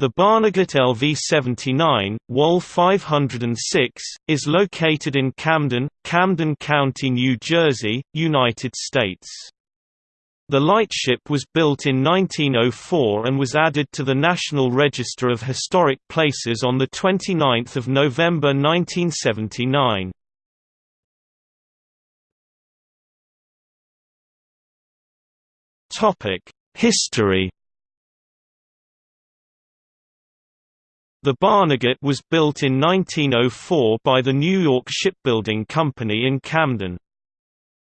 The Barnegat LV-79, WAL 506, is located in Camden, Camden County, New Jersey, United States. The lightship was built in 1904 and was added to the National Register of Historic Places on 29 November 1979. History The Barnegat was built in 1904 by the New York Shipbuilding Company in Camden.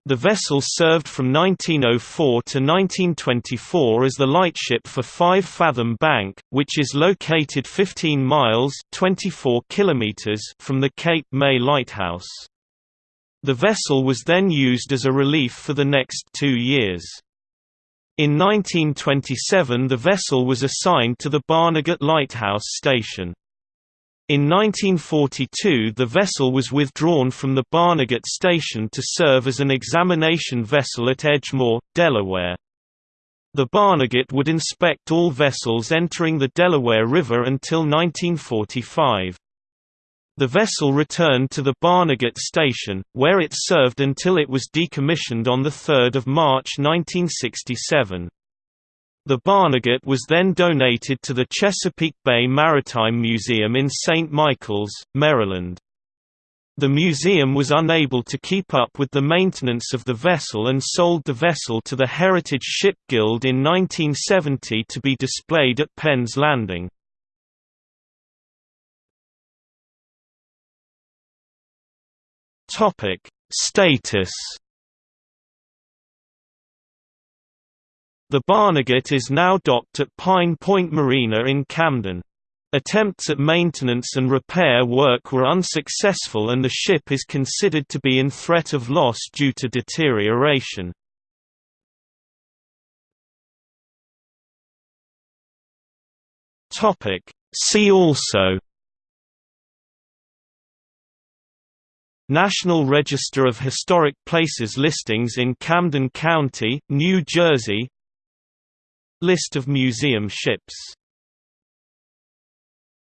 The vessel served from 1904 to 1924 as the lightship for 5 Fathom Bank, which is located 15 miles 24 kilometers from the Cape May Lighthouse. The vessel was then used as a relief for the next two years. In 1927 the vessel was assigned to the Barnegat Lighthouse Station. In 1942 the vessel was withdrawn from the Barnegat Station to serve as an examination vessel at Edgemoor, Delaware. The Barnegat would inspect all vessels entering the Delaware River until 1945. The vessel returned to the Barnegat station, where it served until it was decommissioned on 3 March 1967. The Barnegat was then donated to the Chesapeake Bay Maritime Museum in St. Michaels, Maryland. The museum was unable to keep up with the maintenance of the vessel and sold the vessel to the Heritage Ship Guild in 1970 to be displayed at Penn's Landing. Topic: Status. The Barnegat is now docked at Pine Point Marina in Camden. Attempts at maintenance and repair work were unsuccessful and the ship is considered to be in threat of loss due to deterioration. See also National Register of Historic Places listings in Camden County, New Jersey. List of museum ships